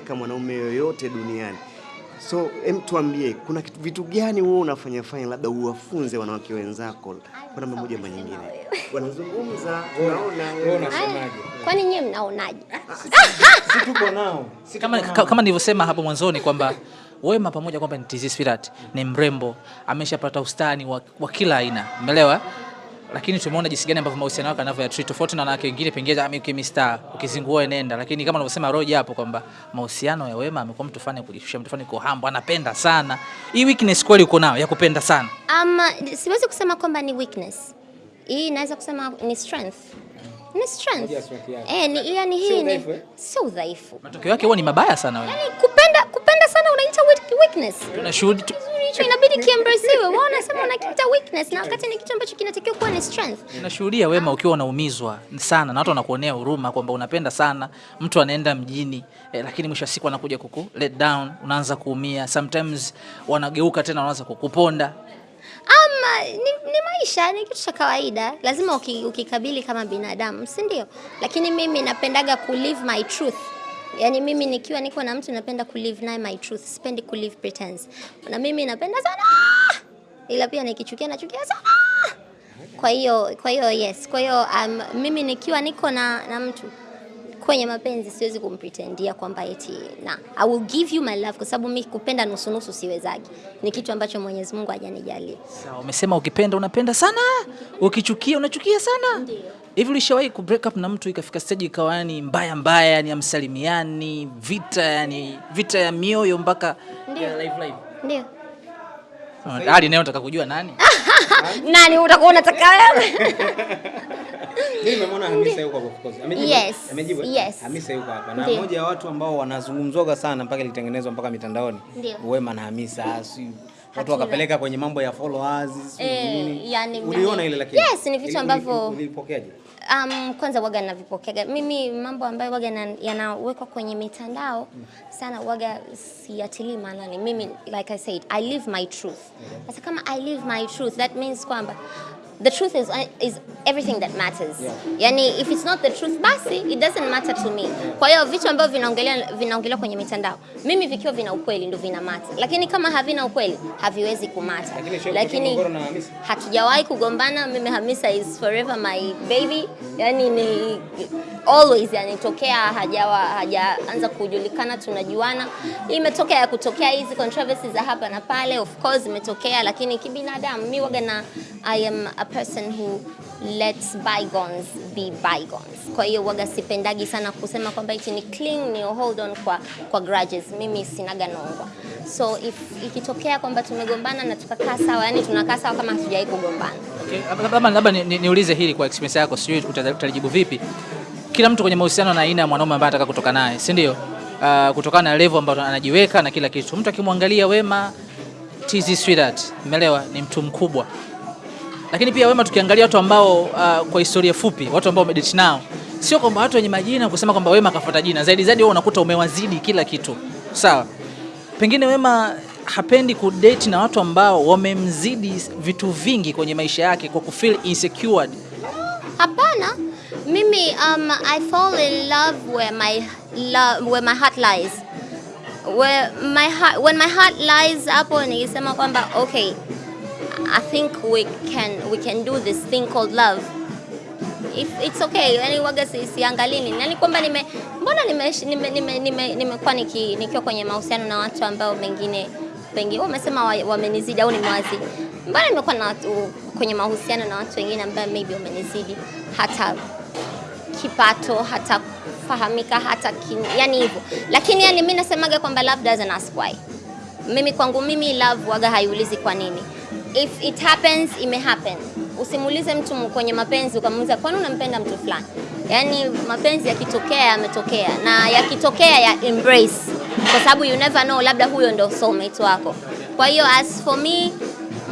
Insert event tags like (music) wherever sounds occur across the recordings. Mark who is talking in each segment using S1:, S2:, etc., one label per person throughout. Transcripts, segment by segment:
S1: kama mwanaume yoyote duniani. So em, tuambie kuna kitu, vitu gani wewe unafanya fanya labda uwafunze wanawake wenzako kwa namna moja ama nyingine? Wanazungumza, unaona
S2: Wewe unasemaje?
S3: Kwani nyinyi mnaonaje?
S2: Si tuko nao. Si
S4: kama, kama nilivyosema hapo mwanzoni kwamba Wema pamoja kwamba ni TZ Spirit, ni mrembo, ameshapata ustani wa, wa kila aina, umeelewa? Lakini tumeona jinsi gani ambavyo mahusiano yake yanavyo treat tofauti na wanawake wengine, pengine kama mimi ukizingua nenda, lakini kama unavyosema Roja hapo kwamba mahusiano ya Wema amekuwa mtu fani kujishusha, mtu fani kuhambo, anapenda sana. Hii weakness kweli uko nayo ya kupenda sana.
S3: Um, siwezi kusema kwamba ni weakness. Hii naweza kusema ni strength. Ni strength. Eh, ni yani hii ni
S2: eh?
S3: udhaifu.
S4: Matokeo yake huwa ni mabaya sana wewe.
S3: Yaani kupenda kupenda sana unaita weak- weakness.
S4: Tunashuhudi tu,
S3: Kizuri hicho inabidi kiembrace Wewe unasema unakiita weakness na wakati ni kitu ambacho kinatakiwa kuwa ni strength.
S4: Tunashuhudia Wema ukiwa unaumizwa sana na watu wanakuonea huruma kwamba unapenda sana, mtu anaenda mjini eh, lakini mwisho wa siku anakuja kuku let down, unaanza kuumia. Sometimes wanageuka tena wanaanza kukuponda.
S3: Ama ni, ni maisha, ni kitu cha kawaida, lazima uki, ukikabili kama binadamu, si ndio? Lakini mimi napendaga ku live my truth. Yaani mimi nikiwa niko na mtu napenda ku live naye my truth, sipendi ku live pretense. Na mimi napenda sana, ila pia nikichukia nachukia sana. Kwa hiyo kwa hiyo yes, kwa hiyo um, mimi nikiwa niko na, na mtu kwenye mapenzi siwezi kumpretendia kwamba eti na I will give you my love, kwa sababu mimi kupenda nusu nusu siwezagi. Ni kitu ambacho Mwenyezi Mungu hajanijalia.
S4: Sawa, umesema ukipenda unapenda sana, ukichukia unachukia sana. Hivi ulishawahi ku break up na mtu ikafika stage ikawa yani mbaya mbaya, yani amsalimiani, vita yani vita ya mioyo mpaka ya live live.
S3: Ndio.
S4: Hadi naye unataka kujua nani? (laughs)
S3: Nani utakuwa unataka wewe?
S2: Mimi nimemwona Hamisa yuko hapo of course. Amejibu?
S3: Yes,
S2: Amejibu?
S3: yes.
S2: Hamisa yuko hapa. Na
S3: mmoja
S2: wa ya watu ambao wanazungumzoga sana mpaka ilitengenezwa mpaka mitandaoni. Wema na Hamisa, si watu wakapeleka kwenye mambo ya followers, si
S3: Eh,
S2: nini.
S3: yani-
S2: Uliona ile lakini?
S3: Yes, ni vitu ambavyo-
S2: uli- Ulipokeaje?
S3: Um, kwanza waga navipokeaga mimi mambo ambayo waga na- yanawekwa kwenye mitandao sana waga siatilii maanani. Mimi like I said, I live my truth. Sasa kama I live my truth, that means kwamba the truth is, is everything that matters. Yeah. Yani if it's not the truth basi it doesn't matter to me. Kwa hiyo vitu ambavyo vinaongelea vinaongelewa kwenye mitandao, mimi vikiwa vina ukweli ndio vina mata, lakini kama havina ukweli haviwezi kumata.
S2: Lakini Hamisa?
S3: hatujawahi kugombana. Mimi Hamisa is forever my baby, yani ni always, yani tokea hajawa hajaanza kujulikana tunajuana. Imetokea ya kutokea hizi controversies za hapa na pale, of course imetokea, lakini kibinadamu mimi waga na I am person who lets bygones be bygones. Kwa hiyo waga sipendagi sana kusema kwamba iti ni cling ni hold on kwa, kwa grudges. Mimi sinaga nongwa, so if ikitokea kwamba tumegombana na tukakaa sawa, yani tunakaa sawa kama hatujawahi kugombana.
S4: Okay, labda- labda niulize ni- ni- hili kwa experience yako, sijui uta- utalijibu vipi. Kila mtu kwenye mahusiano na aina ya mwanaume ambaye anataka kutoka naye, si ndio? Uh, kutokana na level ambayo anajiweka na kila kitu. Mtu akimwangalia Wema TZ Sweetheart, umeelewa, ni mtu mkubwa. Lakini pia Wema tukiangalia watu ambao uh, kwa historia fupi, watu ambao umedate nao, sio kwamba watu wenye majina kusema kwamba Wema kafuata jina. Zaidi zaidi wewe unakuta umewazidi kila kitu. Sawa. Pengine Wema hapendi kudate na watu ambao wamemzidi vitu vingi kwenye maisha yake kwa kufeel insecure.
S3: Hapana, mimi um, I fall in love where my love, where my heart lies. Where my heart, when my heart lies hapo nikisema kwamba okay, I think we can we can do this thing called love. If it's okay, yani waga si, siangalii nini. Yani kwamba nime mbona nimekuwa nime, nime, nime, nime niki, nikiwa kwenye mahusiano na watu ambao mengine pengine wamesema wa- wamenizidi au nimewazidi. Mbona nimekuwa na watu kwenye mahusiano na watu wengine ambao maybe wamenizidi hata kipato hata fahamika hata kin, yani hivyo, lakini yani mimi nasemaga kwamba love doesn't ask why. Mimi kwangu mimi love waga haiulizi kwa nini. If it happens, ime happen. Usimuulize mtu kwenye mapenzi ukamuuliza kwani unampenda mtu fulani. Yaani mapenzi yakitokea yametokea, na yakitokea ya embrace, kwa sababu you never know, labda huyo ndo soulmate wako. Kwa hiyo as for me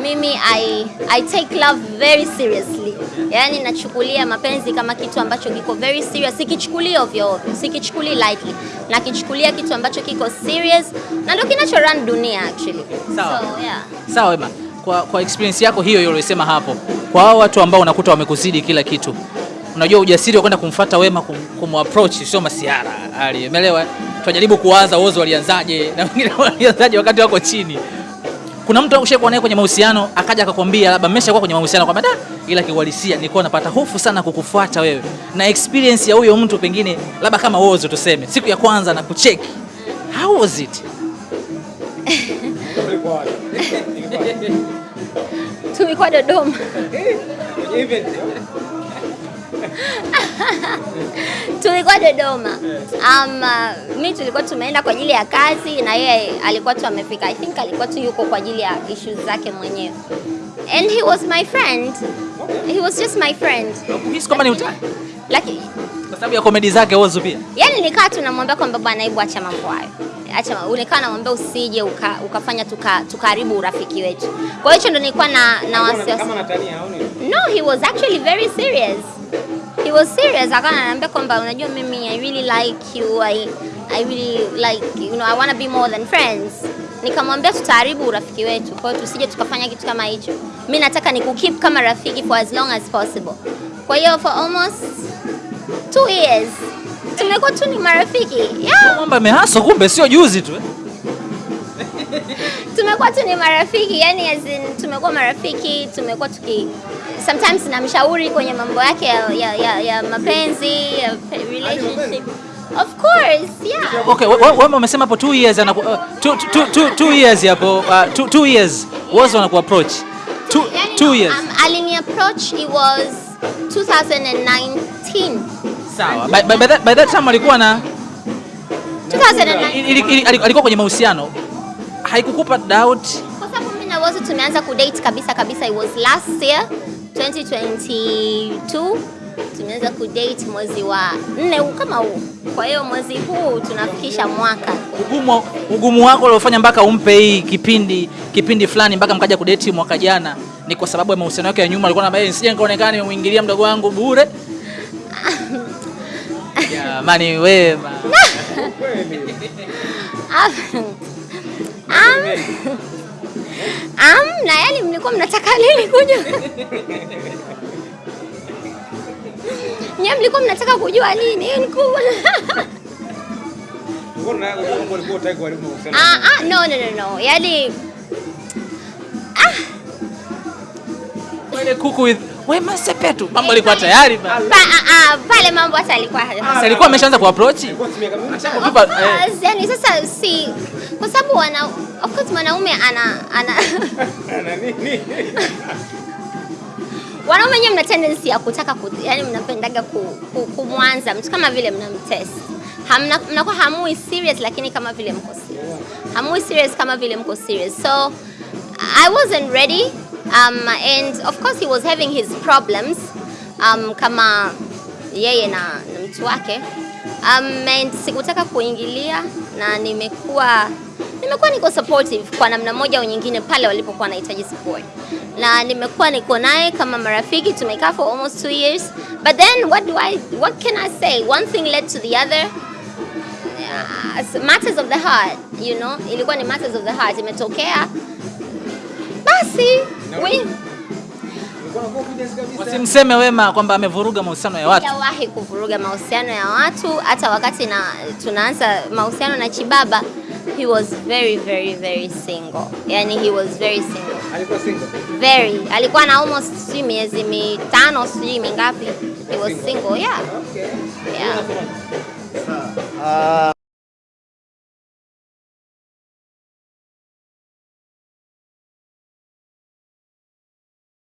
S3: mimi I, I take love very seriously. Yaani nachukulia mapenzi kama kitu ambacho kiko very serious, sikichukulia ovyo ovyo, sikichukulia lightly. Nakichukulia kitu ambacho kiko serious na ndio kinacho run dunia actually.
S4: Sawa.
S3: So, yeah.
S4: Sawa Wema, kwa, kwa experience yako hiyo hiyo uliyosema hapo, kwa hao watu ambao unakuta wamekuzidi kila kitu, unajua ujasiri wa kwenda kumfuata Wema kum, kumapproach sio masiara, ali umeelewa? tunajaribu kuwaza wozo walianzaje na wengine (laughs) walianzaje wakati wako chini. Kuna mtu ushakuwa naye kwenye mahusiano akaja akakwambia labda mmeshakuwa kwenye mahusiano kwamba da, ila kiuhalisia nilikuwa napata hofu sana kukufuata wewe, na experience ya huyo mtu pengine labda kama wozo tuseme, siku ya kwanza na kucheki, how was it? (laughs)
S3: Tulikuwa Dodoma. tulikuwa Dodoma. Um, uh, mi tulikuwa tumeenda kwa ajili ya kazi na yeye alikuwa tu amefika. I think alikuwa tu yuko kwa ajili ya issues zake mwenyewe. And he was my friend. He was just my friend.
S4: Hisi kwamba ni utani
S3: Lakini
S4: sababu ya komedi zake Whozu pia.
S3: Yaani nikaa tu namwambia kwamba bwana, hebu acha mambo hayo. Acha ulikaa unikaa namwambia usije uka, ukafanya tuka- tukaharibu urafiki wetu. Kwa hiyo hicho ndo nilikuwa na na wasiwasi. No, he was actually very serious. He was serious. Akawa ananiambia kwamba unajua mimi I really like you. I I really like you know I want to be more than friends. Nikamwambia tutaharibu urafiki wetu. Kwa hiyo tusije tukafanya kitu kama hicho. Mimi nataka nikukeep kama rafiki for as long as possible. Kwa hiyo for almost two years tumekuwa tu ni marafiki. Yeah,
S4: Mambo yamehaso kumbe sio juzi tu. eh? (laughs)
S3: tumekuwa tu ni marafiki. Yani as in tumekuwa marafiki, tumekuwa tuki sometimes namshauri kwenye mambo yake ya, ya, ya, ya mapenzi, ya relationship. Of course, yeah.
S4: Okay, we- we- wewe umesema hapo 2 years anaku uh, two, two, two, two years hapo uh, two, two years was anaku approach. 2
S3: Yani,
S4: 2 years.
S3: Um, alini approach it was 2019.
S4: Sawa. By, by, by, that, by that time alikuwa na
S3: 2019.
S4: ili- ili- ili- alikuwa kwenye mahusiano. Haikukupa doubt?
S3: Kwa sababu mimi na Whozu tumeanza kudate kabisa kabisa, it was last year 2022 tumeanza kudate mwezi wa nne kama huu. Kwa hiyo mwezi huu tunafikisha mwaka.
S4: Ugumu, ugumu wako uliofanya mpaka umpe hii kipindi kipindi fulani mpaka mkaja kudeti mwaka jana ni kwa sababu ya mahusiano yake ya nyuma, alikuwa anambia nisije nikaonekana nimemwingilia mdogo wangu bure. (laughs) Jamani wema.
S3: Am, am, na yani mlikuwa mnataka nini kuja? Nyam mlikuwa mnataka kujua nini? Hii ni kubwa. Ah, ah, no, no, no, no. Yani
S4: Wale kuku with Wema Sepetu. Mambo alikuwa tayari ba.
S3: pa, ah, ah, pale mambo hata alikuwa
S4: Sasa alikuwa ameshaanza ku approach. eh,
S3: Ah, sasa si kwa sababu wana of course mwanaume ana ana. (laughs) Wanaume wenyewe mna tendency ya kutaka ku, yani mnapendaga ku, ku, kumwanza mtu kama vile mnamtest hamna mnakuwa hamui serious lakini kama vile mko serious. Hamui serious kama vile mko serious. So I wasn't ready um, and of course he was having his problems um, kama yeye na, na mtu wake. Um, and sikutaka kuingilia na nimekuwa nimekuwa niko supportive kwa namna moja au nyingine pale walipokuwa wanahitaji support. Na nimekuwa niko naye kama marafiki tumekaa for almost two years. But then what do I what can I say? One thing led to the other. Uh, matters of the heart you know? Ilikuwa ni matters of the heart. Imetokea basi we
S4: wasimseme Wema kwamba amevuruga mahusiano ya watu.
S3: Sijawahi kuvuruga mahusiano ya watu. Hata wakati na tunaanza mahusiano na Chibaba he was very very very single. Yani he was very single.
S2: Alikuwa single.
S3: very. Alikuwa na almost sijui miezi mitano sijui mingapi. He was single. yeah.
S2: Okay.
S3: yeah.
S1: Ah,